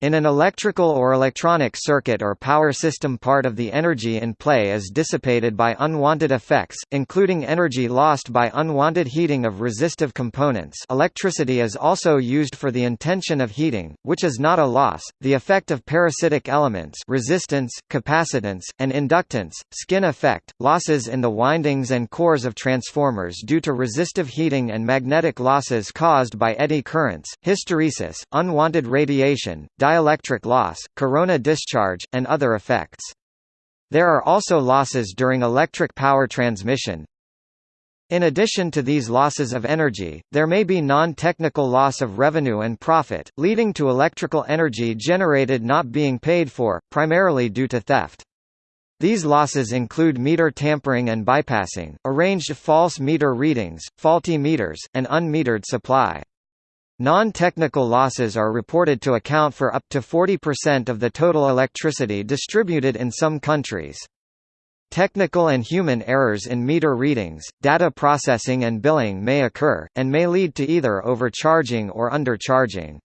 In an electrical or electronic circuit or power system part of the energy in play is dissipated by unwanted effects, including energy lost by unwanted heating of resistive components. Electricity is also used for the intention of heating, which is not a loss, the effect of parasitic elements resistance, capacitance, and inductance, skin effect, losses in the windings and cores of transformers due to resistive heating and magnetic losses caused by eddy currents, hysteresis, unwanted radiation, dielectric loss, corona discharge, and other effects. There are also losses during electric power transmission. In addition to these losses of energy, there may be non-technical loss of revenue and profit, leading to electrical energy generated not being paid for, primarily due to theft. These losses include meter tampering and bypassing, arranged false meter readings, faulty meters, and unmetered supply. Non-technical losses are reported to account for up to 40% of the total electricity distributed in some countries. Technical and human errors in meter readings, data processing and billing may occur, and may lead to either overcharging or undercharging.